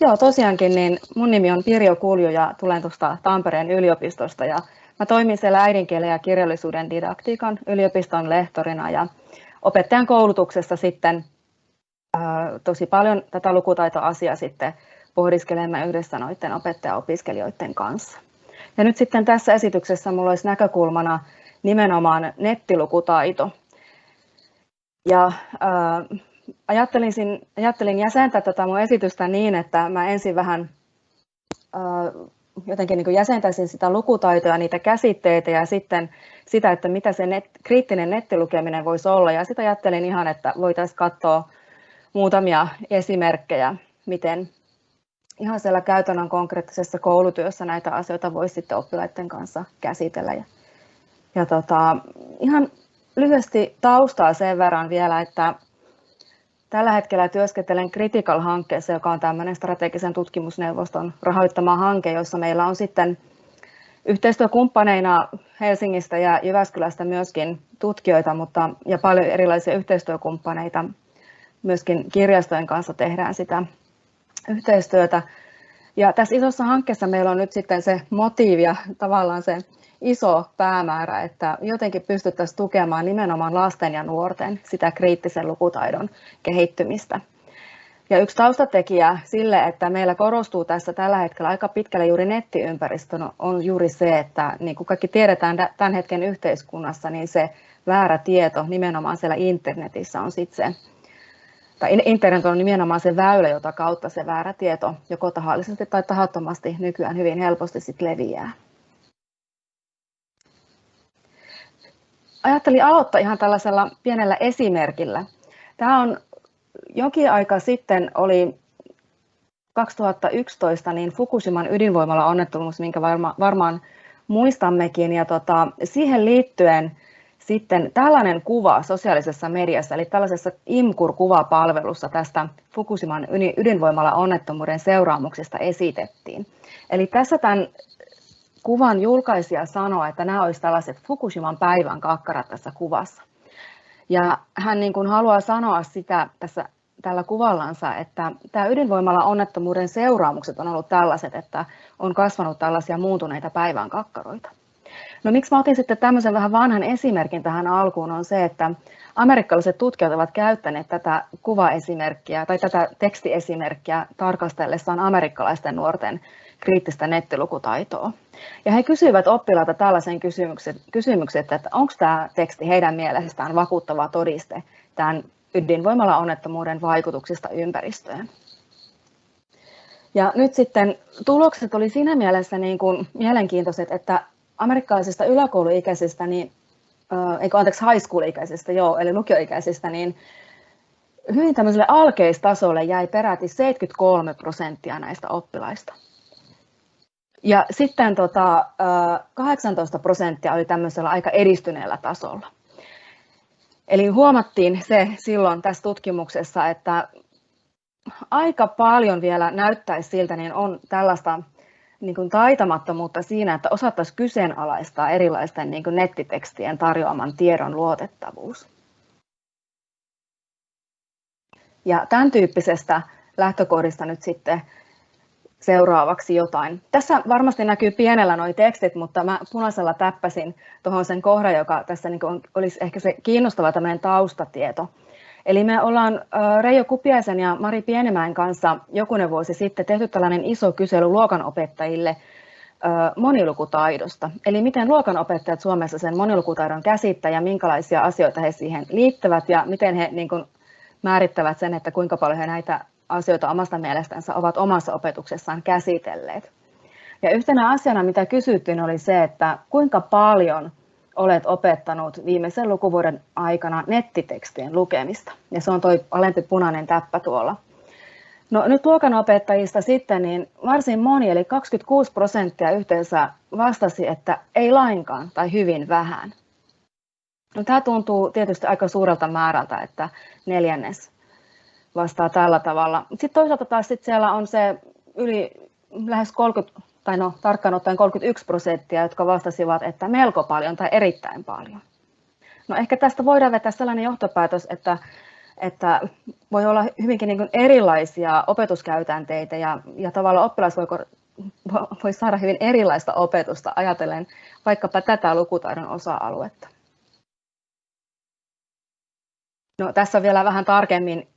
Joo, tosiaankin, niin mun nimi on Pirjo Kulju ja tulen tuosta Tampereen yliopistosta ja mä toimin siellä äidinkielen ja kirjallisuuden didaktiikan yliopiston lehtorina ja opettajan koulutuksessa sitten ää, tosi paljon tätä lukutaitoasiaa sitten pohdiskelemme yhdessä noiden opettajaopiskelijoiden kanssa. Ja nyt sitten tässä esityksessä minulla olisi näkökulmana nimenomaan nettilukutaito. Ja ää, ajattelin, ajattelin jäsentää tätä mun esitystä niin, että mä ensin vähän jotenkin niin jäsentäisin sitä lukutaitoa, niitä käsitteitä ja sitten sitä, että mitä se net, kriittinen nettilukeminen voisi olla. Ja sitä ajattelin ihan, että voitaisiin katsoa muutamia esimerkkejä, miten ihan siellä käytännön konkreettisessa koulutyössä näitä asioita voisi sitten oppilaiden kanssa käsitellä. Ja, ja tota, ihan lyhyesti taustaa sen verran vielä, että Tällä hetkellä työskentelen Critical-hankkeessa, joka on tämmöinen strategisen tutkimusneuvoston rahoittama hanke, jossa meillä on sitten yhteistyökumppaneina Helsingistä ja Jyväskylästä myöskin tutkijoita, mutta ja paljon erilaisia yhteistyökumppaneita. Myöskin kirjastojen kanssa tehdään sitä yhteistyötä. Ja tässä isossa hankkeessa meillä on nyt sitten se motiivi ja tavallaan se iso päämäärä, että jotenkin pystyttäisiin tukemaan nimenomaan lasten ja nuorten sitä kriittisen lukutaidon kehittymistä. Ja yksi taustatekijä sille, että meillä korostuu tässä tällä hetkellä aika pitkälle juuri nettiympäristö, on juuri se, että niin kuin kaikki tiedetään tämän hetken yhteiskunnassa, niin se väärä tieto nimenomaan siellä internetissä on sitten se, tai internet on nimenomaan se väylä, jota kautta se väärä tieto joko tahallisesti tai tahattomasti nykyään hyvin helposti sit leviää. Ajattelin aloittaa ihan tällaisella pienellä esimerkillä. Tämä on jokin aika sitten oli 2011 niin Fukushiman ydinvoimalla onnettomuus, minkä varma, varmaan muistammekin. Ja tota, siihen liittyen sitten tällainen kuva sosiaalisessa mediassa, eli tällaisessa IMKUR-kuvapalvelussa tästä Fukushiman ydinvoimalla onnettomuuden seuraamuksista esitettiin. Eli tässä tämän kuvan julkaisija sanoi, että nämä olisivat tällaiset Fukushiman päivän kakkarat tässä kuvassa. Ja hän niin kuin haluaa sanoa sitä tässä tällä kuvallansa, että tämä ydinvoimalla onnettomuuden seuraamukset on ollut tällaiset, että on kasvanut tällaisia muuntuneita päivän kakkaroita. No miksi mä otin sitten tämmöisen vähän vanhan esimerkin tähän alkuun on se, että amerikkalaiset tutkijat ovat käyttäneet tätä kuvaesimerkkiä tai tätä tekstiesimerkkiä tarkastellessaan amerikkalaisten nuorten kriittistä nettilukutaitoa. Ja he kysyivät oppilailta tällaisen kysymyksen, kysymyksen että onko tämä teksti heidän mielestään vakuuttava todiste tämän ydinvoimalla onnettomuuden vaikutuksista ympäristöön. Ja nyt sitten tulokset oli siinä mielessä niin kuin mielenkiintoiset, että amerikkalaisista yläkouluikäisistä, niin, eikö anteeksi high school-ikäisistä, joo, eli lukioikäisistä, niin hyvin tämmöiselle alkeistasolle jäi peräti 73 prosenttia näistä oppilaista. Ja sitten tota, 18 prosenttia oli tämmöisellä aika edistyneellä tasolla. Eli huomattiin se silloin tässä tutkimuksessa, että aika paljon vielä näyttäisi siltä, niin on tällaista niin kuin taitamattomuutta siinä, että osattaisiin kyseenalaistaa erilaisten niin kuin nettitekstien tarjoaman tiedon luotettavuus. Ja tämän tyyppisestä lähtökohdista nyt sitten seuraavaksi jotain. Tässä varmasti näkyy pienellä nuo tekstit, mutta mä punaisella täppäsin tuohon sen kohdan, joka tässä niin on, olisi ehkä se kiinnostava tämmöinen taustatieto. Eli me ollaan Reijo Kupiaisen ja Mari Pienemäen kanssa jokunen vuosi sitten tehty tällainen iso kysely luokanopettajille monilukutaidosta. Eli miten luokanopettajat Suomessa sen monilukutaidon käsittävät ja minkälaisia asioita he siihen liittävät ja miten he niin kuin määrittävät sen, että kuinka paljon he näitä asioita omasta mielestänsä ovat omassa opetuksessaan käsitelleet. Ja yhtenä asiana, mitä kysyttiin, oli se, että kuinka paljon olet opettanut viimeisen lukuvuoden aikana nettitekstien lukemista. Ja se on tuo alempi punainen täppä tuolla. No nyt luokanopettajista sitten niin varsin moni, eli 26 prosenttia yhteensä vastasi, että ei lainkaan tai hyvin vähän. No, tämä tuntuu tietysti aika suurelta määrältä, että neljännes vastaa tällä tavalla. Sitten toisaalta taas sit siellä on se yli lähes 30, tai no tarkkaan ottaen 31 prosenttia, jotka vastasivat, että melko paljon tai erittäin paljon. No ehkä tästä voidaan vetää sellainen johtopäätös, että, että voi olla hyvinkin niin erilaisia opetuskäytänteitä ja, ja tavallaan oppilas voi, voi saada hyvin erilaista opetusta ajatellen vaikkapa tätä lukutaidon osa-aluetta. No, tässä vielä vähän tarkemmin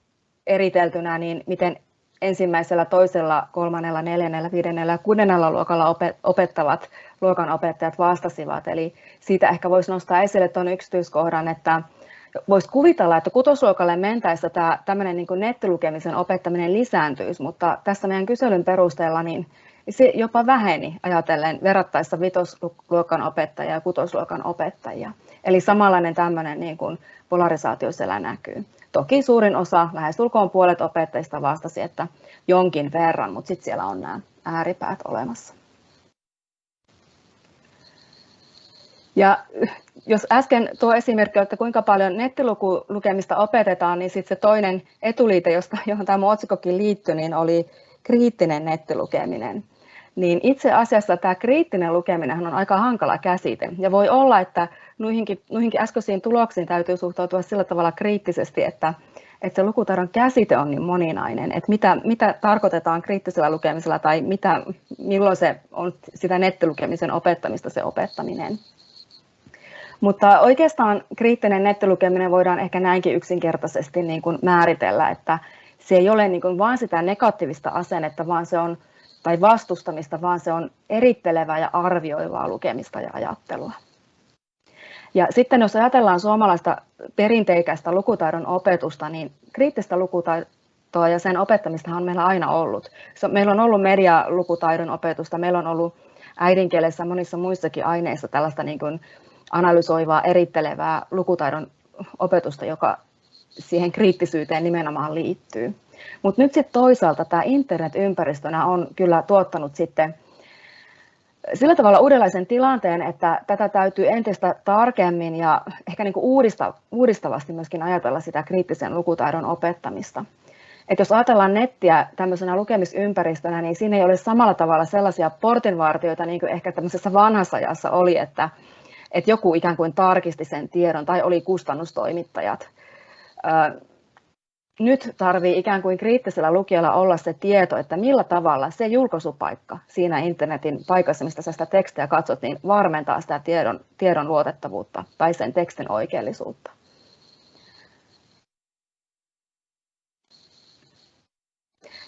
eriteltynä, niin miten ensimmäisellä, toisella, kolmannella, neljännellä, viidennellä ja kuudennella luokalla opettavat luokanopettajat vastasivat. Eli siitä ehkä voisi nostaa esille tuon yksityiskohdan, että voisi kuvitella, että kutosluokalle mentäessä tämä tämmöinen niin nettilukemisen opettaminen lisääntyisi, mutta tässä meidän kyselyn perusteella niin se jopa väheni ajatellen verrattaessa vitosluokan opettajia ja kutosluokan opettajia. Eli samanlainen tämmöinen niin kuin polarisaatio siellä näkyy. Toki suurin osa, lähestulkoon puolet opettajista vastasi, että jonkin verran, mutta sitten siellä on nämä ääripäät olemassa. Ja jos äsken tuo esimerkki, että kuinka paljon nettilukemista opetetaan, niin sitten se toinen etuliite, josta, johon tämä otsikkokin liittyi, niin oli kriittinen nettilukeminen. Niin itse asiassa tämä kriittinen lukeminen on aika hankala käsite. Ja voi olla, että noihinkin, noihinkin äskeisiin tuloksiin täytyy suhtautua sillä tavalla kriittisesti, että, että se lukutaidon käsite on niin moninainen, että mitä, mitä tarkoitetaan kriittisellä lukemisella tai mitä, milloin se on sitä nettilukemisen opettamista se opettaminen. Mutta oikeastaan kriittinen nettilukeminen voidaan ehkä näinkin yksinkertaisesti niin kuin määritellä, että se ei ole niin kuin vain sitä negatiivista asennetta, vaan se on, tai vastustamista, vaan se on erittelevää ja arvioivaa lukemista ja ajattelua. Ja sitten jos ajatellaan suomalaista perinteikäistä lukutaidon opetusta, niin kriittistä lukutaitoa ja sen opettamista on meillä aina ollut. Meillä on ollut medialukutaidon opetusta, meillä on ollut äidinkielessä monissa muissakin aineissa tällaista niin kuin analysoivaa, erittelevää lukutaidon opetusta, joka siihen kriittisyyteen nimenomaan liittyy. Mutta nyt sitten toisaalta tämä internet-ympäristönä on kyllä tuottanut sitten sillä tavalla uudenlaisen tilanteen, että tätä täytyy entistä tarkemmin ja ehkä niin kuin uudista, uudistavasti myöskin ajatella sitä kriittisen lukutaidon opettamista. Et jos ajatellaan nettiä tämmöisenä lukemisympäristönä, niin siinä ei ole samalla tavalla sellaisia portinvartioita, niin kuin ehkä tämmöisessä vanhassa ajassa oli, että, että joku ikään kuin tarkisti sen tiedon tai oli kustannustoimittajat nyt tarvii ikään kuin kriittisellä lukijalla olla se tieto, että millä tavalla se julkaisupaikka siinä internetin paikassa, mistä sä sitä tekstiä katsot, niin varmentaa sitä tiedon, tiedon luotettavuutta tai sen tekstin oikeellisuutta.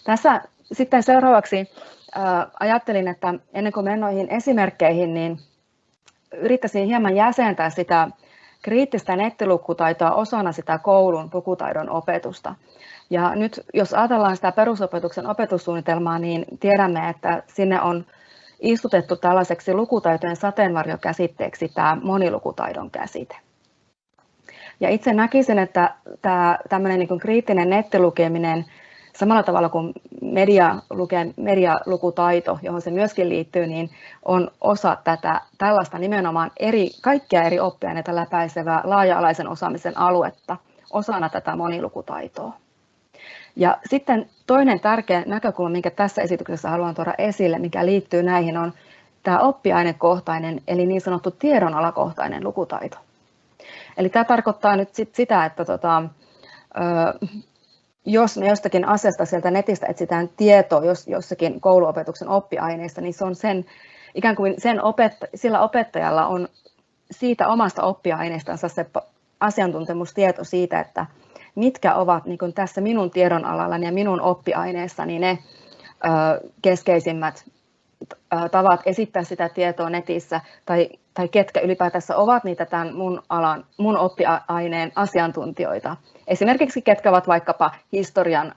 Tässä sitten seuraavaksi ajattelin, että ennen kuin menen noihin esimerkkeihin, niin yrittäisin hieman jäsentää sitä kriittistä nettilukutaitoa osana sitä koulun lukutaidon opetusta. Ja nyt jos ajatellaan sitä perusopetuksen opetussuunnitelmaa, niin tiedämme, että sinne on istutettu tällaiseksi lukutaitojen sateenvarjokäsitteeksi tämä monilukutaidon käsite. Ja itse näkisin, että tämä tämmöinen niin kriittinen nettilukeminen samalla tavalla kuin media, luke, medialukutaito, johon se myöskin liittyy, niin on osa tätä tällaista nimenomaan eri, kaikkia eri oppiaineita läpäisevää laaja-alaisen osaamisen aluetta osana tätä monilukutaitoa. Ja sitten toinen tärkeä näkökulma, minkä tässä esityksessä haluan tuoda esille, mikä liittyy näihin, on tämä oppiainekohtainen, eli niin sanottu tiedonalakohtainen lukutaito. Eli tämä tarkoittaa nyt sit sitä, että tota, jos me jostakin asiasta sieltä netistä etsitään tietoa jos, jossakin kouluopetuksen oppiaineista, niin se on sen, ikään kuin sen opetta, sillä opettajalla on siitä omasta oppiaineestansa se asiantuntemustieto siitä, että mitkä ovat niin tässä minun tiedonalallani ja minun oppiaineessani ne keskeisimmät tavat esittää sitä tietoa netissä tai, tai ketkä ylipäätänsä ovat niitä tämän mun, alan, mun oppiaineen asiantuntijoita. Esimerkiksi ketkä ovat vaikkapa historian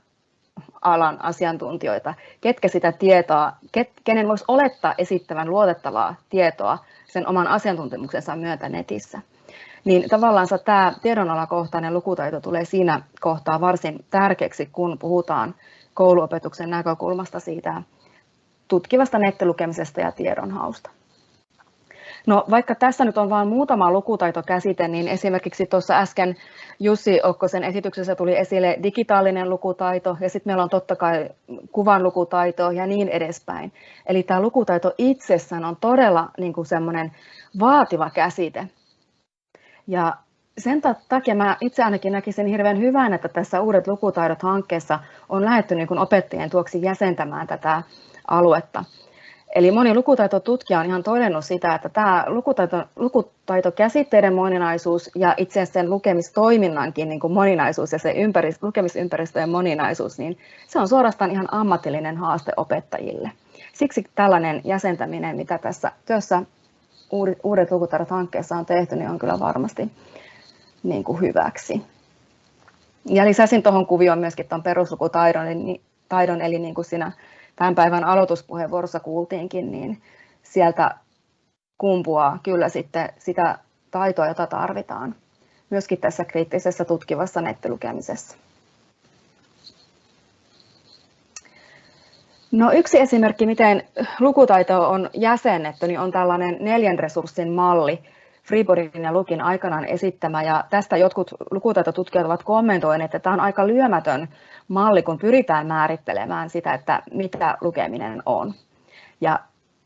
alan asiantuntijoita, ketkä sitä tietoa, ket, kenen voisi olettaa esittävän luotettavaa tietoa sen oman asiantuntemuksensa myötä netissä. Niin tavallaan tämä tiedonalakohtainen lukutaito tulee siinä kohtaa varsin tärkeäksi, kun puhutaan kouluopetuksen näkökulmasta siitä tutkivasta nettilukemisesta ja tiedonhausta. No, vaikka tässä nyt on vain muutama lukutaitokäsite, niin esimerkiksi tuossa äsken Jussi Okkosen esityksessä tuli esille digitaalinen lukutaito ja sitten meillä on totta kai kuvan lukutaito ja niin edespäin. Eli tämä lukutaito itsessään on todella niin kuin semmoinen vaativa käsite. Ja sen takia mä itse ainakin näkisin hirveän hyvän, että tässä Uudet lukutaidot hankkeessa on lähdetty niin opettajien tuoksi jäsentämään tätä aluetta. Eli moni lukutaitotutkija on ihan todennut sitä, että tämä lukutaito, lukutaitokäsitteiden moninaisuus ja itse asiassa sen lukemistoiminnankin niin kuin moninaisuus ja se ympäristö, lukemisympäristöjen moninaisuus, niin se on suorastaan ihan ammatillinen haaste opettajille. Siksi tällainen jäsentäminen, mitä tässä työssä Uudet lukutaidot hankkeessa on tehty, niin on kyllä varmasti niin kuin hyväksi. Ja lisäsin tuohon kuvioon myöskin tuon peruslukutaidon, taidon, eli niin kuin siinä tämän päivän aloituspuheenvuorossa kuultiinkin, niin sieltä kumpuaa kyllä sitten sitä taitoa, jota tarvitaan myöskin tässä kriittisessä tutkivassa nettilukemisessa. No yksi esimerkki, miten lukutaito on jäsennetty, niin on tällainen neljän resurssin malli, Freeboardin ja Lukin aikanaan esittämä, ja tästä jotkut lukutaitotutkijat ovat kommentoineet, että tämä on aika lyömätön malli, kun pyritään määrittelemään sitä, että mitä lukeminen on. Ja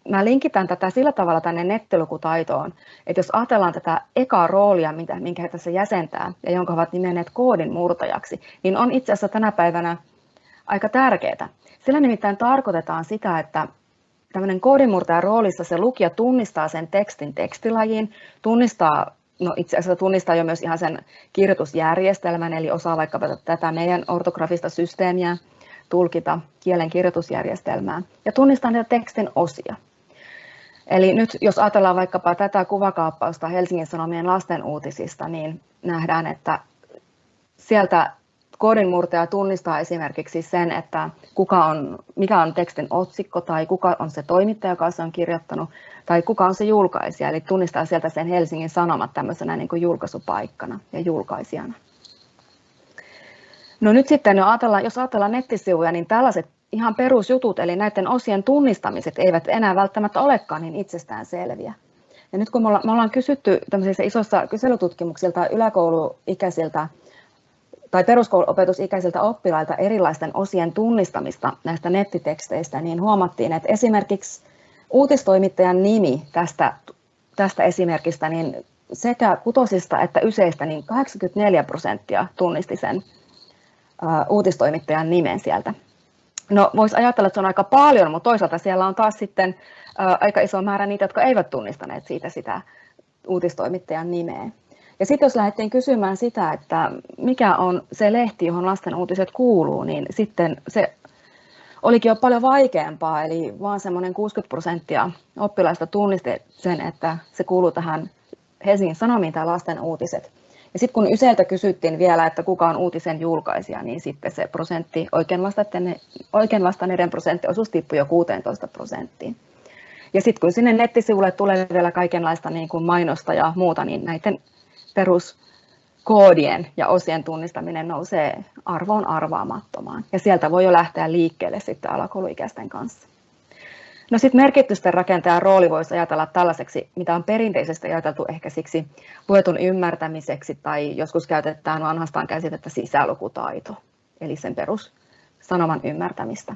mä linkitän tätä sillä tavalla tänne nettilukutaitoon, että jos ajatellaan tätä ekaa roolia, minkä he tässä jäsentää, ja jonka ovat nimenneet koodin murtajaksi, niin on itse asiassa tänä päivänä aika tärkeää. Sillä nimittäin tarkoitetaan sitä, että tämmöinen koodimurtajan roolissa se lukija tunnistaa sen tekstin tekstilajin, tunnistaa, no itse asiassa tunnistaa jo myös ihan sen kirjoitusjärjestelmän, eli osaa vaikka tätä meidän ortografista systeemiä tulkita kielen kirjoitusjärjestelmää ja tunnistaa niitä tekstin osia. Eli nyt jos ajatellaan vaikkapa tätä kuvakaappausta Helsingin Sanomien lasten uutisista, niin nähdään, että sieltä koodinmurtaja tunnistaa esimerkiksi sen, että kuka on, mikä on tekstin otsikko tai kuka on se toimittaja, joka se on kirjoittanut, tai kuka on se julkaisija, eli tunnistaa sieltä sen Helsingin Sanomat tämmöisenä niin kuin julkaisupaikkana ja julkaisijana. No nyt sitten, no ajatellaan, jos ajatellaan nettisivuja, niin tällaiset ihan perusjutut, eli näiden osien tunnistamiset eivät enää välttämättä olekaan niin itsestään selviä. Ja nyt kun me ollaan kysytty tämmöisissä isossa kyselytutkimuksilta yläkouluikäisiltä tai peruskouluopetusikäisiltä oppilailta erilaisten osien tunnistamista näistä nettiteksteistä, niin huomattiin, että esimerkiksi uutistoimittajan nimi tästä, tästä esimerkistä, niin sekä kutosista että yseistä, niin 84 prosenttia tunnisti sen uutistoimittajan nimen sieltä. No voisi ajatella, että se on aika paljon, mutta toisaalta siellä on taas sitten aika iso määrä niitä, jotka eivät tunnistaneet siitä sitä uutistoimittajan nimeä. Ja sitten jos lähdettiin kysymään sitä, että mikä on se lehti, johon lasten uutiset kuuluu, niin sitten se olikin jo paljon vaikeampaa, eli vaan semmoinen 60 prosenttia oppilaista tunnisti sen, että se kuuluu tähän Helsingin Sanomiin tai lasten uutiset. Ja sitten kun Yseltä kysyttiin vielä, että kuka on uutisen julkaisija, niin sitten se prosentti, oikein vastanneiden prosenttionosuus tippui jo 16 prosenttiin. Ja sitten kun sinne nettisivulle tulee vielä kaikenlaista niin kuin mainosta ja muuta, niin näiden peruskoodien ja osien tunnistaminen nousee arvoon arvaamattomaan. Ja sieltä voi jo lähteä liikkeelle sitten alakouluikäisten kanssa. No sitten merkitysten rakentajan rooli voisi ajatella tällaiseksi, mitä on perinteisesti ajateltu ehkä siksi luetun ymmärtämiseksi tai joskus käytetään vanhastaan käsitettä sisälukutaito, eli sen perus sanoman ymmärtämistä.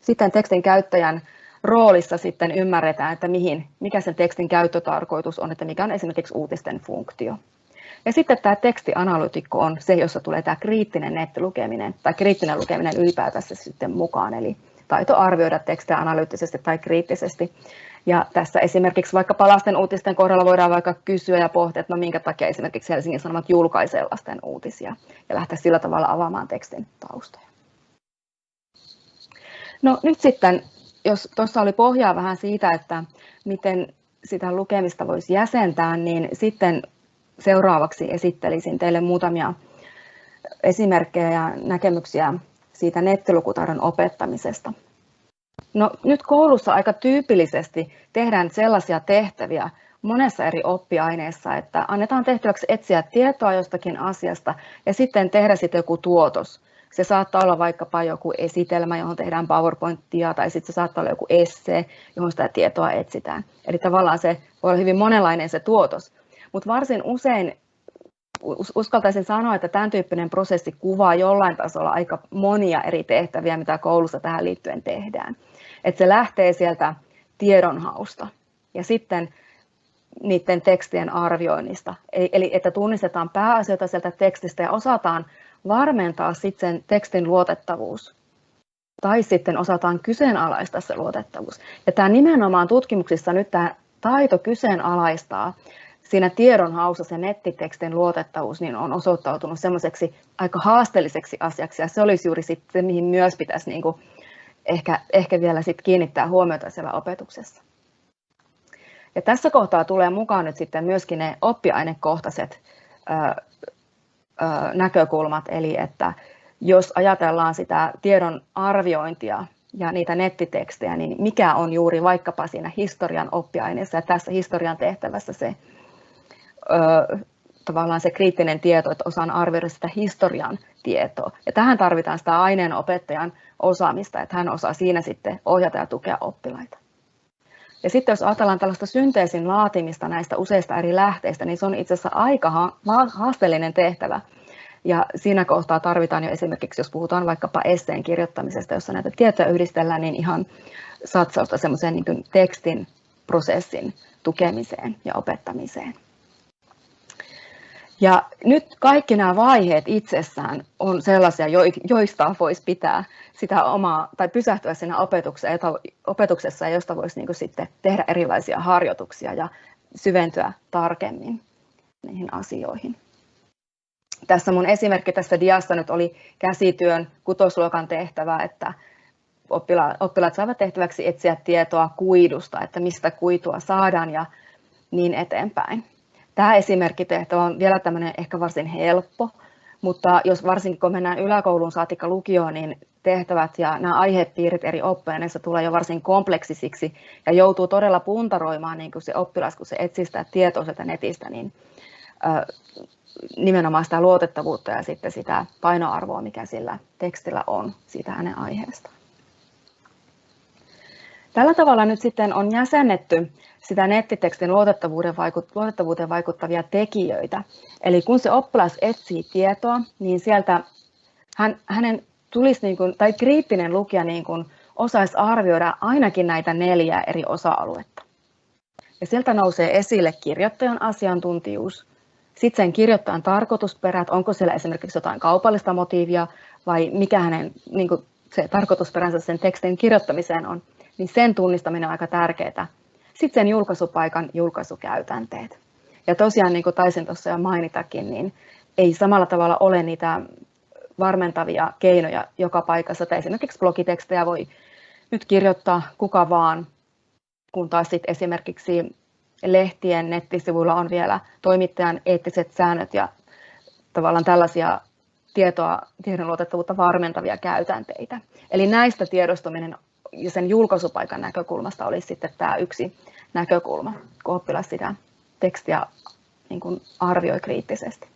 Sitten tekstin käyttäjän roolissa sitten ymmärretään, että mihin, mikä sen tekstin käyttötarkoitus on, että mikä on esimerkiksi uutisten funktio. Ja sitten tämä tekstianalytikko on se, jossa tulee tämä kriittinen nettilukeminen tai kriittinen lukeminen ylipäätänsä sitten mukaan, eli taito arvioida tekstejä analyyttisesti tai kriittisesti. Ja tässä esimerkiksi vaikka lasten uutisten kohdalla voidaan vaikka kysyä ja pohtia, että no minkä takia esimerkiksi Helsingin Sanomat julkaisee lasten uutisia ja lähteä sillä tavalla avaamaan tekstin taustoja. No nyt sitten, jos tuossa oli pohjaa vähän siitä, että miten sitä lukemista voisi jäsentää, niin sitten seuraavaksi esittelisin teille muutamia esimerkkejä ja näkemyksiä siitä nettilukutaidon opettamisesta. No, nyt koulussa aika tyypillisesti tehdään sellaisia tehtäviä monessa eri oppiaineessa, että annetaan tehtäväksi etsiä tietoa jostakin asiasta ja sitten tehdä sitten joku tuotos. Se saattaa olla vaikkapa joku esitelmä, johon tehdään PowerPointia, tai sitten se saattaa olla joku esse, johon sitä tietoa etsitään. Eli tavallaan se voi olla hyvin monenlainen se tuotos. Mutta varsin usein uskaltaisin sanoa, että tämän tyyppinen prosessi kuvaa jollain tasolla aika monia eri tehtäviä, mitä koulussa tähän liittyen tehdään. Että se lähtee sieltä tiedonhausta ja sitten niiden tekstien arvioinnista. Eli että tunnistetaan pääasioita sieltä tekstistä ja osataan varmentaa sitten sen tekstin luotettavuus. Tai sitten osataan kyseenalaistaa se luotettavuus. Ja tämä nimenomaan tutkimuksissa nyt tämä taito kyseenalaistaa siinä tiedonhaussa se nettitekstin luotettavuus niin on osoittautunut semmoiseksi aika haasteelliseksi asiaksi ja se olisi juuri sitten mihin myös pitäisi niin kuin ehkä, ehkä vielä sit kiinnittää huomiota siellä opetuksessa. Ja tässä kohtaa tulee mukaan nyt sitten myöskin ne oppiainekohtaiset ö, ö, näkökulmat, eli että jos ajatellaan sitä tiedon arviointia ja niitä nettitekstejä, niin mikä on juuri vaikkapa siinä historian oppiaineessa ja tässä historian tehtävässä se tavallaan se kriittinen tieto, että osaan arvioida sitä historian tietoa. Ja tähän tarvitaan sitä aineenopettajan osaamista, että hän osaa siinä sitten ohjata ja tukea oppilaita. Ja sitten jos ajatellaan tällaista synteesin laatimista näistä useista eri lähteistä, niin se on itse asiassa aika haasteellinen tehtävä. Ja siinä kohtaa tarvitaan jo esimerkiksi, jos puhutaan vaikkapa esseen kirjoittamisesta, jossa näitä tietoja yhdistellään, niin ihan satsausta semmoiseen niin tekstin prosessin tukemiseen ja opettamiseen. Ja nyt kaikki nämä vaiheet itsessään on sellaisia, joista voisi pitää sitä omaa, tai pysähtyä siinä opetuksessa, josta voisi niin sitten tehdä erilaisia harjoituksia ja syventyä tarkemmin niihin asioihin. Tässä mun esimerkki tässä diassa nyt oli käsityön kutosluokan tehtävä, että oppilaat, oppilaat saavat tehtäväksi etsiä tietoa kuidusta, että mistä kuitua saadaan ja niin eteenpäin. Tämä esimerkkitehtävä on vielä tämmöinen ehkä varsin helppo, mutta jos varsinkin kun mennään yläkouluun saatikka lukioon, niin tehtävät ja nämä aihepiirit eri oppiaineissa tulee jo varsin kompleksisiksi ja joutuu todella puntaroimaan niin kuin se oppilas, kun se etsii sitä tietoa sieltä netistä, niin nimenomaan sitä luotettavuutta ja sitten sitä painoarvoa, mikä sillä tekstillä on siitä hänen aiheestaan. Tällä tavalla nyt sitten on jäsennetty sitä nettitekstin luotettavuuden, luotettavuuteen vaikuttavia tekijöitä. Eli kun se oppilas etsii tietoa, niin sieltä hän, hänen tulisi, niin kuin, tai kriittinen lukija niin kuin, osaisi arvioida ainakin näitä neljää eri osa-aluetta. Ja sieltä nousee esille kirjoittajan asiantuntijuus, sitten sen kirjoittajan tarkoitusperät, onko siellä esimerkiksi jotain kaupallista motiivia vai mikä hänen niin kuin, se tarkoitusperänsä sen tekstin kirjoittamiseen on, niin sen tunnistaminen on aika tärkeää. Sitten sen julkaisupaikan julkaisukäytänteet. Ja tosiaan, niin kuin taisin tuossa jo mainitakin, niin ei samalla tavalla ole niitä varmentavia keinoja joka paikassa. Tai esimerkiksi blogitekstejä voi nyt kirjoittaa kuka vaan, kun taas sitten esimerkiksi lehtien nettisivuilla on vielä toimittajan eettiset säännöt ja tavallaan tällaisia tietoa, tiedon luotettavuutta varmentavia käytänteitä. Eli näistä tiedostuminen ja sen julkaisupaikan näkökulmasta olisi sitten tämä yksi näkökulma, kun oppilas sitä tekstiä niin kuin arvioi kriittisesti.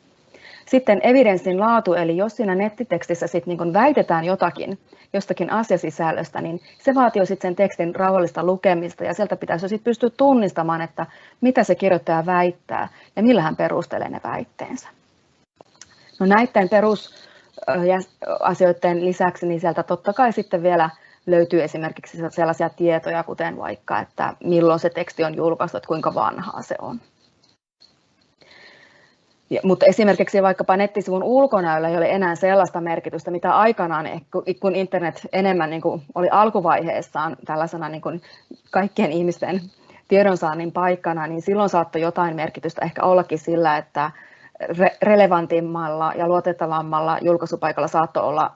Sitten evidenssin laatu, eli jos siinä nettitekstissä sit niin väitetään jotakin, jostakin asiasisällöstä, niin se vaatii sitten sen tekstin rauhallista lukemista ja sieltä pitäisi sitten pystyä tunnistamaan, että mitä se kirjoittaja väittää ja millä hän perustelee ne väitteensä. No näiden perusasioiden lisäksi niin sieltä totta kai sitten vielä löytyy esimerkiksi sellaisia tietoja, kuten vaikka, että milloin se teksti on julkaistu, että kuinka vanhaa se on. Ja, mutta esimerkiksi vaikkapa nettisivun ulkonäöllä ei ole enää sellaista merkitystä, mitä aikanaan, kun internet enemmän niin kuin oli alkuvaiheessaan tällaisena niin kuin kaikkien ihmisten tiedonsaannin paikkana, niin silloin saattoi jotain merkitystä ehkä ollakin sillä, että re- relevantimmalla ja luotettavammalla julkaisupaikalla saattoi olla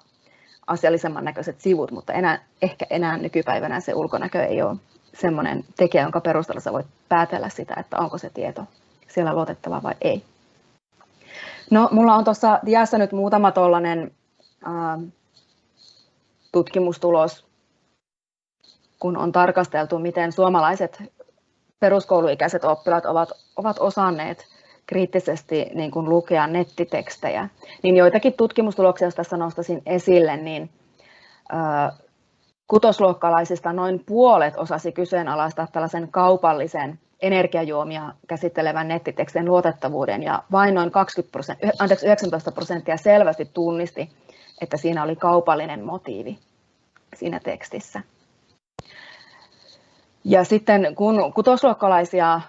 asiallisemman näköiset sivut, mutta enää, ehkä enää nykypäivänä se ulkonäkö ei ole semmoinen tekijä, jonka perusteella sä voit päätellä sitä, että onko se tieto siellä luotettava vai ei. No, mulla on tuossa diassa nyt muutama tuollainen äh, tutkimustulos, kun on tarkasteltu, miten suomalaiset peruskouluikäiset oppilaat ovat, ovat osanneet kriittisesti niin kuin lukea nettitekstejä, niin joitakin tutkimustuloksia, jos tässä nostaisin esille, niin kutosluokkalaisista noin puolet osasi kyseenalaistaa tällaisen kaupallisen energiajuomia käsittelevän nettitekstin luotettavuuden ja vain noin 20 anteeksi, 19 prosenttia selvästi tunnisti, että siinä oli kaupallinen motiivi siinä tekstissä. Ja sitten kun kutosluokkalaisia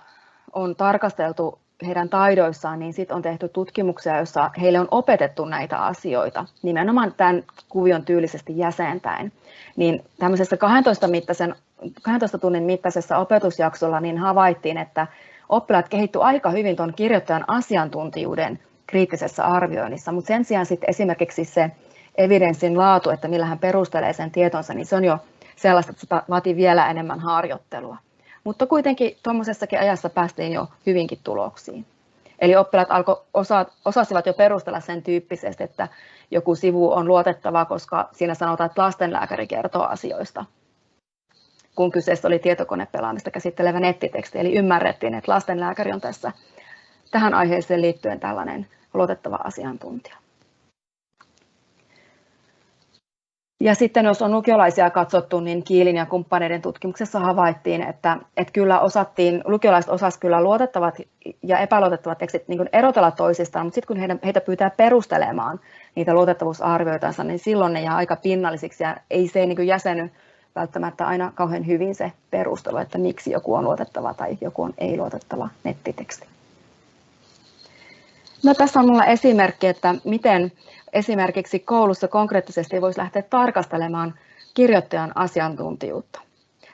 on tarkasteltu heidän taidoissaan, niin sitten on tehty tutkimuksia, joissa heille on opetettu näitä asioita nimenomaan tämän kuvion tyylisesti jäsentäen. Niin tämmöisessä 12, mittaisen, 12 tunnin mittaisessa opetusjaksolla niin havaittiin, että oppilaat kehittyivät aika hyvin tuon kirjoittajan asiantuntijuuden kriittisessä arvioinnissa, mutta sen sijaan sitten esimerkiksi se evidenssin laatu, että millä hän perustelee sen tietonsa, niin se on jo sellaista, että se vaatii vielä enemmän harjoittelua. Mutta kuitenkin tuommoisessakin ajassa päästiin jo hyvinkin tuloksiin. Eli oppilaat alko, osa, osasivat jo perustella sen tyyppisesti, että joku sivu on luotettava, koska siinä sanotaan, että lastenlääkäri kertoo asioista, kun kyseessä oli tietokonepelaamista käsittelevä nettiteksti. Eli ymmärrettiin, että lastenlääkäri on tässä tähän aiheeseen liittyen tällainen luotettava asiantuntija. Ja sitten jos on lukiolaisia katsottu, niin Kiilin ja kumppaneiden tutkimuksessa havaittiin, että, että kyllä osattiin, lukiolaiset osasivat kyllä luotettavat ja epäluotettavat tekstit niin erotella toisistaan, mutta sitten kun heitä, heitä pyytää perustelemaan niitä luotettavuusarvioitansa, niin silloin ne jää aika pinnallisiksi ja ei se niin jäseny välttämättä aina kauhean hyvin se perustelu, että miksi joku on luotettava tai joku on ei-luotettava nettiteksti. No, tässä on minulla esimerkki, että miten esimerkiksi koulussa konkreettisesti voisi lähteä tarkastelemaan kirjoittajan asiantuntijuutta.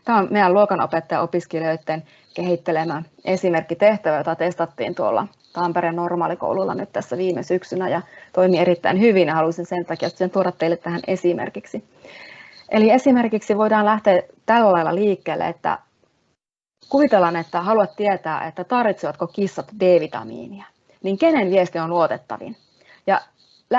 Tämä on meidän luokanopettajan opiskelijoiden kehittelemä esimerkkitehtävä, jota testattiin tuolla Tampereen normaalikoululla nyt tässä viime syksynä ja toimi erittäin hyvin ja haluaisin sen takia sen tuoda teille tähän esimerkiksi. Eli esimerkiksi voidaan lähteä tällä lailla liikkeelle, että kuvitellaan, että haluat tietää, että tarvitsevatko kissat D-vitamiinia, niin kenen viesti on luotettavin? Ja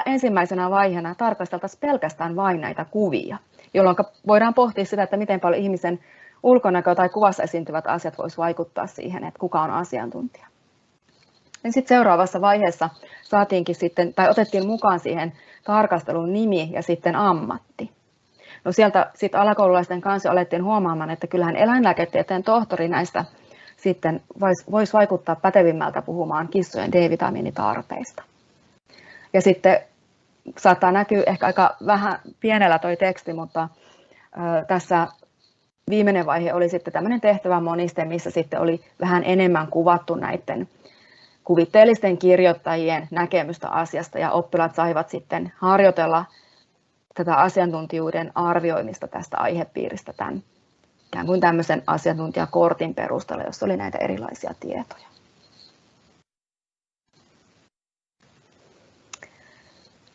ensimmäisenä vaiheena tarkasteltaisiin pelkästään vain näitä kuvia, jolloin voidaan pohtia sitä, että miten paljon ihmisen ulkonäkö tai kuvassa esiintyvät asiat voisi vaikuttaa siihen, että kuka on asiantuntija. Ja sitten seuraavassa vaiheessa saatiinkin sitten, tai otettiin mukaan siihen tarkastelun nimi ja sitten ammatti. No sieltä sitten alakoululaisten kanssa alettiin huomaamaan, että kyllähän eläinlääketieteen tohtori näistä sitten voisi vois vaikuttaa pätevimmältä puhumaan kissojen D-vitamiinitarpeista. Ja sitten saattaa näkyä ehkä aika vähän pienellä toi teksti, mutta tässä viimeinen vaihe oli sitten tämmöinen tehtävä moniste, missä sitten oli vähän enemmän kuvattu näiden kuvitteellisten kirjoittajien näkemystä asiasta ja oppilaat saivat sitten harjoitella tätä asiantuntijuuden arvioimista tästä aihepiiristä tämän ikään kuin tämmöisen asiantuntijakortin perusteella, jossa oli näitä erilaisia tietoja.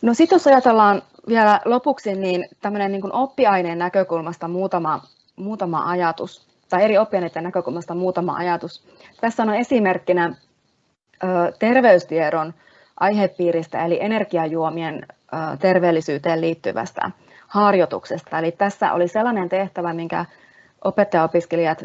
No sitten jos ajatellaan vielä lopuksi, niin tämmöinen niin oppiaineen näkökulmasta muutama, muutama ajatus, tai eri oppiaineiden näkökulmasta muutama ajatus. Tässä on esimerkkinä ö, terveystiedon aihepiiristä, eli energiajuomien ö, terveellisyyteen liittyvästä harjoituksesta. Eli tässä oli sellainen tehtävä, minkä opettajaopiskelijat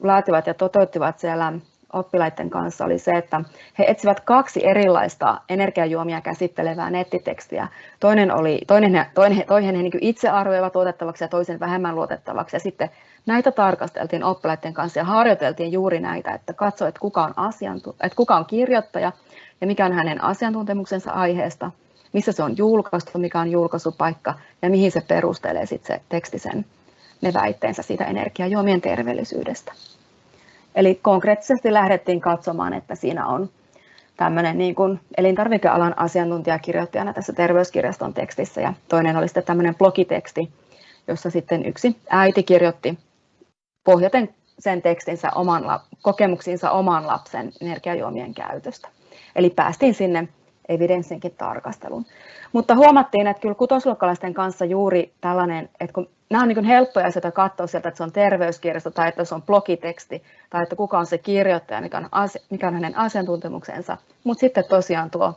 laativat ja toteuttivat siellä oppilaiden kanssa oli se, että he etsivät kaksi erilaista energiajuomia käsittelevää nettitekstiä. Toinen, oli, toinen, toinen, toinen he niin itse arvioivat luotettavaksi ja toisen vähemmän luotettavaksi. Ja sitten näitä tarkasteltiin oppilaiden kanssa ja harjoiteltiin juuri näitä, että katsoi, että kuka on, asiantu- että kuka on kirjoittaja ja mikä on hänen asiantuntemuksensa aiheesta, missä se on julkaistu, mikä on julkaisupaikka ja mihin se perustelee sitten se teksti sen ne väitteensä siitä energiajuomien terveellisyydestä. Eli konkreettisesti lähdettiin katsomaan, että siinä on tämmöinen niin kuin elintarvikealan asiantuntijakirjoittajana tässä terveyskirjaston tekstissä ja toinen oli sitten tämmöinen blogiteksti, jossa sitten yksi äiti kirjoitti pohjaten sen tekstinsä oman, kokemuksiinsa oman lapsen energiajuomien käytöstä. Eli päästiin sinne evidenssinkin tarkasteluun. Mutta huomattiin, että kyllä kutosluokkalaisten kanssa juuri tällainen, että kun nämä on niin helppoja asioita katsoa sieltä, että se on terveyskirjasto tai että se on blogiteksti tai että kuka on se kirjoittaja, mikä on, asia, mikä on hänen asiantuntemuksensa. Mutta sitten tosiaan tuo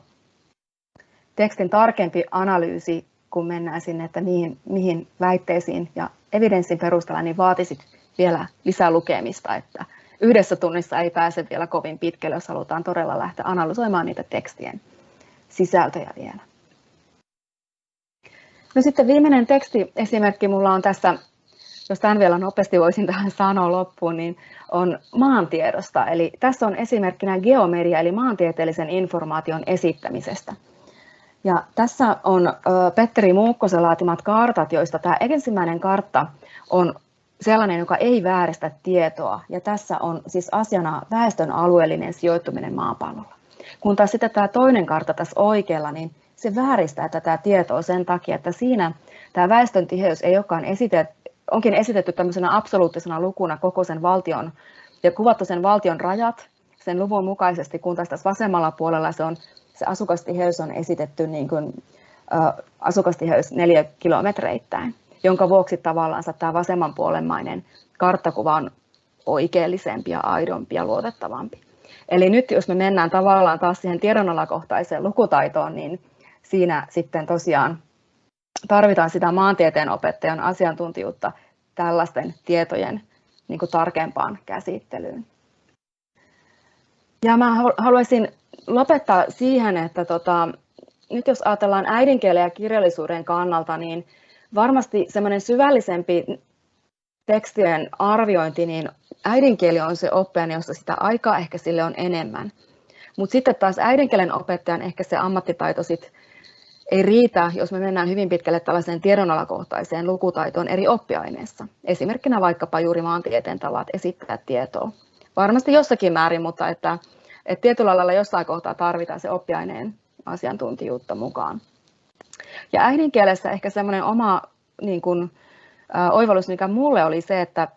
tekstin tarkempi analyysi, kun mennään sinne, että mihin, mihin väitteisiin ja evidenssin perusteella, niin vaatisit vielä lisää lukemista, että yhdessä tunnissa ei pääse vielä kovin pitkälle, jos halutaan todella lähteä analysoimaan niitä tekstien sisältöjä vielä. No sitten viimeinen tekstiesimerkki mulla on tässä, jos tämän vielä nopeasti voisin tähän sanoa loppuun, niin on maantiedosta. Eli tässä on esimerkkinä geomeria, eli maantieteellisen informaation esittämisestä. Ja tässä on Petteri Muukkosen laatimat kartat, joista tämä ensimmäinen kartta on sellainen, joka ei vääristä tietoa. Ja tässä on siis asiana väestön alueellinen sijoittuminen maapallolla. Kun taas sitten tämä toinen kartta tässä oikealla, niin se vääristää tätä tietoa sen takia, että siinä tämä väestön tiheys ei olekaan esitetty, onkin esitetty tämmöisenä absoluuttisena lukuna koko sen valtion ja kuvattu sen valtion rajat sen luvun mukaisesti, kun taas tässä vasemmalla puolella se, on, se asukastiheys on esitetty niin kuin, ä, asukastiheys neljä kilometreittäin, jonka vuoksi tavallaan tämä vasemmanpuolemmainen karttakuva on oikeellisempi ja aidompi ja luotettavampi. Eli nyt jos me mennään tavallaan taas siihen tiedonalakohtaiseen lukutaitoon, niin siinä sitten tosiaan tarvitaan sitä maantieteen opettajan asiantuntijuutta tällaisten tietojen niin kuin tarkempaan käsittelyyn. Ja mä haluaisin lopettaa siihen, että tota, nyt jos ajatellaan äidinkielen ja kirjallisuuden kannalta, niin varmasti semmoinen syvällisempi tekstien arviointi, niin äidinkieli on se oppiaine, jossa sitä aikaa ehkä sille on enemmän. Mutta sitten taas äidinkielen opettajan ehkä se ammattitaito sit ei riitä, jos me mennään hyvin pitkälle tällaiseen tiedonalakohtaiseen lukutaitoon eri oppiaineissa. Esimerkkinä vaikkapa juuri maantieteen tavat esittää tietoa. Varmasti jossakin määrin, mutta että, että tietyllä lailla jossain kohtaa tarvitaan se oppiaineen asiantuntijuutta mukaan. Ja äidinkielessä ehkä semmoinen oma niin kuin, oivallus, mikä mulle oli se, että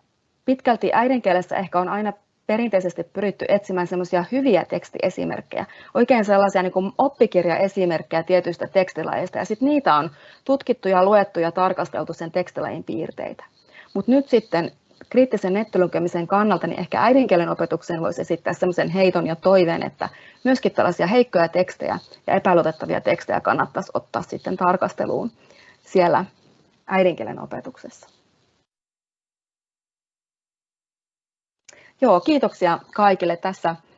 pitkälti äidinkielessä ehkä on aina perinteisesti pyritty etsimään semmoisia hyviä tekstiesimerkkejä, oikein sellaisia niin kuin oppikirjaesimerkkejä tietyistä tekstilajeista, ja sitten niitä on tutkittu ja luettu ja tarkasteltu sen tekstilajin piirteitä. Mutta nyt sitten kriittisen nettilukemisen kannalta, niin ehkä äidinkielen opetukseen voisi esittää semmoisen heiton ja toiveen, että myöskin tällaisia heikkoja tekstejä ja epäluotettavia tekstejä kannattaisi ottaa sitten tarkasteluun siellä äidinkielen opetuksessa. Joo, kiitoksia kaikille. Tässä